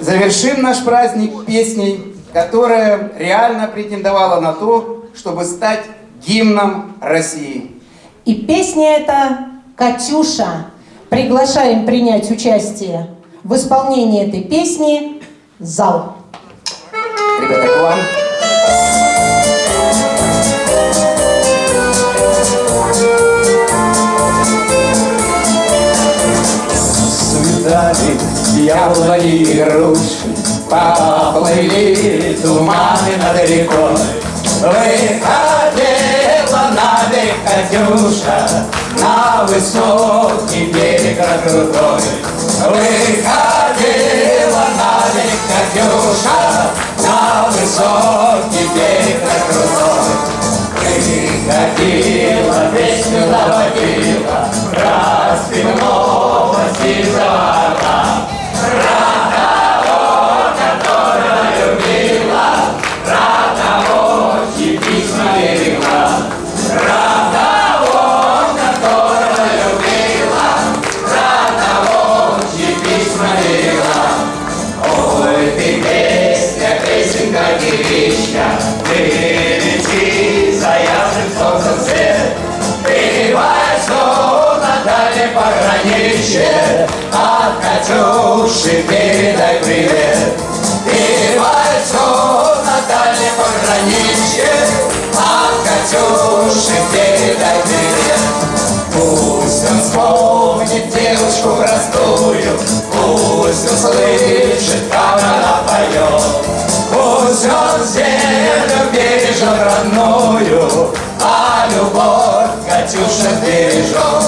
Завершим наш праздник песней, которая реально претендовала на то, чтобы стать гимном России. И песня эта «Катюша». Приглашаем принять участие в исполнении этой песни зал. Ребята, к вам. Свидали яблони и груши, Поплыли туманы над рекой. Выходила на берег Катюша, На высокий берег крутой. Выходила на берег Катюша, На высокий берег дальнем пограничье, От Катюши передай привет. Ты войну на дальнем пограничье, От Катюши передай привет. Пусть он вспомнит девушку простую, Пусть услышит, как она поет. Пусть он землю бережет родную, А любовь Катюша бережет.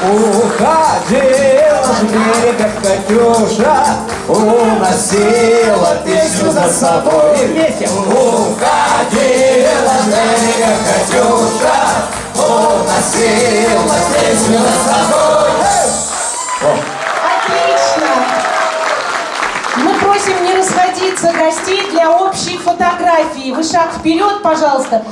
правильно? Уходила с берега Катюша, уносила песню за собой. И вместе. Уходила с берега Катюша, уносила песню за собой. Отлично! Мы просим не расходиться гостей для общей фотографии. Вы шаг вперед, пожалуйста.